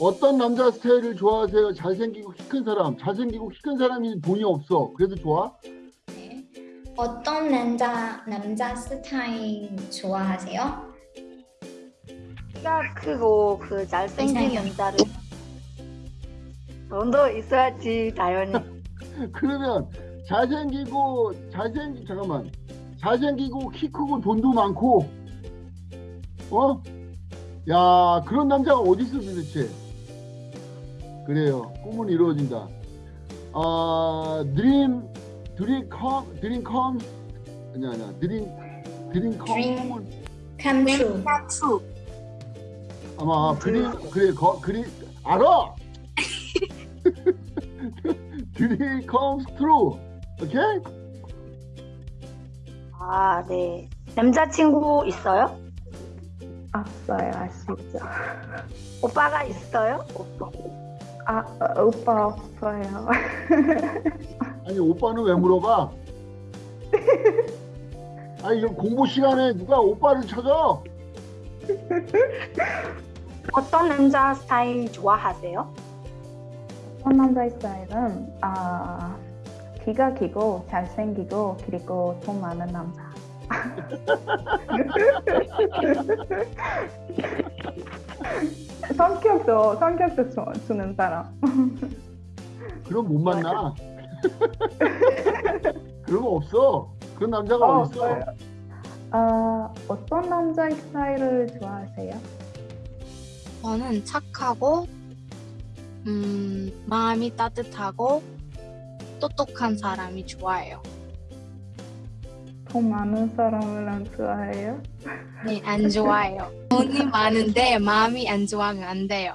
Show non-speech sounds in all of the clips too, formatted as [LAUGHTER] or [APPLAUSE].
어떤 남자 스타일을 좋아하세요? 잘생기고 키 큰 사람. 잘생기고 키 큰 사람이 돈이 없어. 그래서 좋아? 네. 어떤 남자 남자 스타일 좋아하세요? 키가 크고 그 잘생긴. 남자를 돈도 있어야지 당연히 [LAUGHS] 그러면 잘생기고 잘생 잠깐만 잘생기고 키 크고 돈도 많고 어? 야 그런 남자가 어디 있어 도대체? 그래요 꿈은 이루어진다. 아 드림 드림 컴 드림 컴 아니야 아니야 드림 드림 컴 Dream. Come true. 트루 아마 그림 그래 거 그리 알아. 드림 컴 트루 오케이? 아네 남자친구 있어요? 없어요, 아시죠? 오빠가 있어요? 오빠 아, 어, 오빠 없어요. [LAUGHS] 아니 오빠는 왜 물어봐? 아니 이거 공부 시간에 누가 오빠를 찾아? 어떤 남자 스타일 좋아하세요? 첫 남자 스타일은 아, 키가 길고 잘생기고 그리고 돈 많은 남자. [LAUGHS] [LAUGHS] 성격도 성격도 주, 주는 사람. 그럼 못 만나. [LAUGHS] 그런 거 없어. 그런 남자가 어? 없어요. 아, 어떤 남자 스타일을 좋아하세요? 저는 착하고 음, 마음이 따뜻하고 똑똑한 사람이 좋아해요. 돈 많은 사람을 안 좋아해요? 네, 안 좋아해요. 돈이 많은데 마음이 안 좋아하면 안 돼요.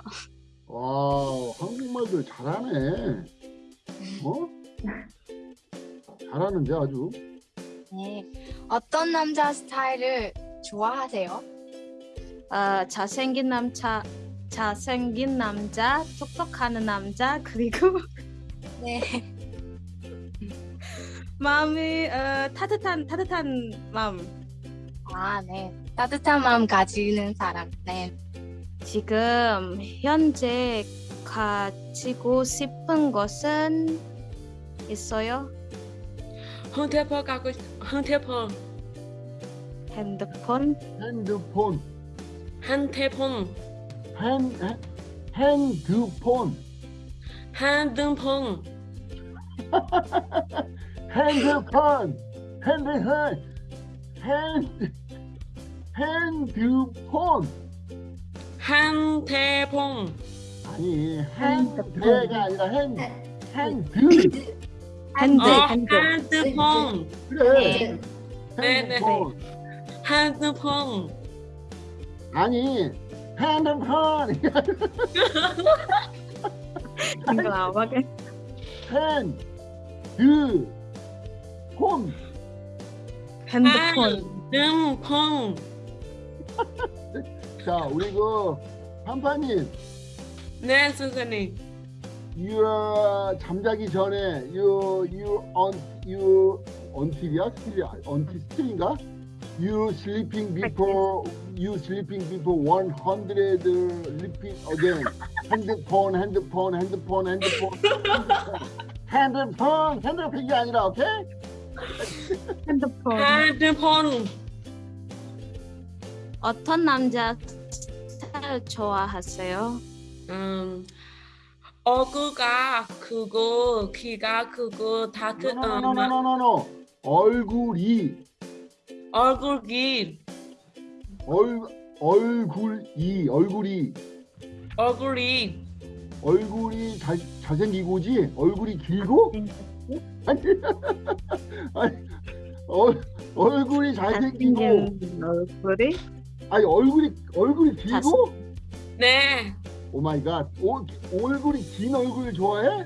와 한국말들 잘하네. 어? 잘하는데 아주. 네. 어떤 남자 스타일을 좋아하세요? 아, 잘생긴 남자, 잘생긴 남자, 똑똑하는 남자, 그리고 네. 마음이 어, 따뜻한 따뜻한 마음. 아, 네. 따뜻한 마음 가지는 사람. 네. 지금 현재 가지고 싶은 것은 있어요? 헌태폰 갖고 싶- 헌태폰 핸드폰, 핸드폰, 한태폰 핸 핸- 핸드폰, 한등폰 핸드폰, 핸드폰, 핸 핸드폰. 아니 핸드가 아니라 핸 핸드 핸드, 어, 핸드. 한드폰 그래. 네, 네. 핸드폰. 한드폰 아니 핸드폰 이거 나와게. 핸드폰 핸드폰. 한등폰 자 우리 그 한파님 네 선생님 you 잠자기 전에 you you on you until이야 스틸이야 until 스틸인가 you sleeping before you sleeping before 100 repeat again 핸드폰 핸드폰 핸드폰 핸드폰 핸드폰 핸드폰 이게 아니라 오케이? 핸드폰. 한드폰. 어떤 남자 스타일 좋아하세요? 음 얼굴가 크고 키가 크고 다크 어, 마- 노노노노노노 얼굴이. 얼굴이. 얼 얼굴이 얼굴이. 얼굴이 얼굴이 잘 잘생기고지? 얼굴이 길고? 아니 [LAUGHS] 아니 얼 얼굴이 잘생기고. 잘생긴 얼굴이? 아니 얼굴이 얼굴이 길고? 네. oh my God. 오, 얼굴이 긴 얼굴 좋아해?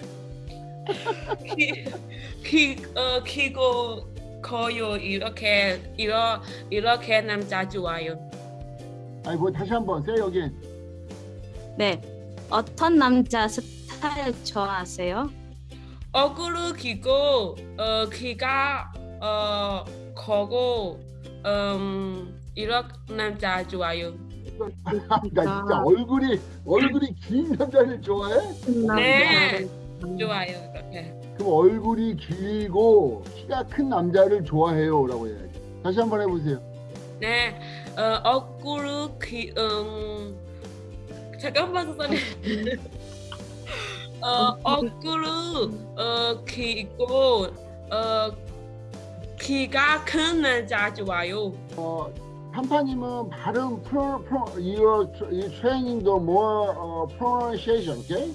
키, 키, 어, 키고 커요 이렇게 이러, 이렇게 남자 좋아요. 아니 뭐 다시 한번 세 여기. 네. 어떤 남자 스타일 좋아하세요? 얼굴이 길고 어, 키가 어, 커고 음, 이렇게 남자 좋아요 나 진짜 얼굴이 얼굴이 긴 남자를 좋아해? 네. 좋아요. 이렇게. 그럼 얼굴이 길고 키가 큰 남자를 좋아해요라고 해야지. 다시 한번 해보세요. 네. 어, 얼굴 기 음. 잠깐만 선생님. 어, 얼굴 어 길고 어 키가 큰 남자 좋아요. 판파님은 발음 프로 프로 your your training도 more 어, pronunciation, 오케이?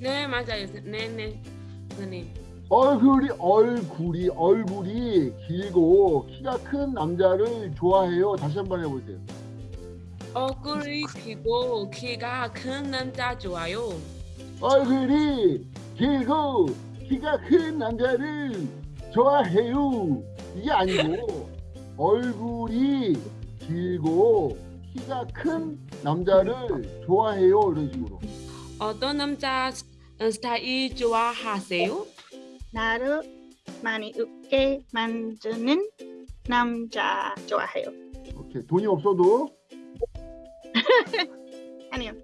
네 맞아요. 네네 선생님. 얼굴이 얼굴이 얼굴이 길고 키가 큰 남자를 좋아해요. 다시 한번 해보세요. 얼굴이 길고 키가 큰 남자 좋아요. 얼굴이 길고 키가 큰 남자를 좋아해요. 이게 아니고 [LAUGHS] 얼굴이 길고 키가 큰 남자를 좋아해요. 이런 식으로. 어떤 남자 스- 스타일 좋아하세요? 나를 많이 웃게 만드는 남자 좋아해요. 오케이 돈이 없어도 Anyway.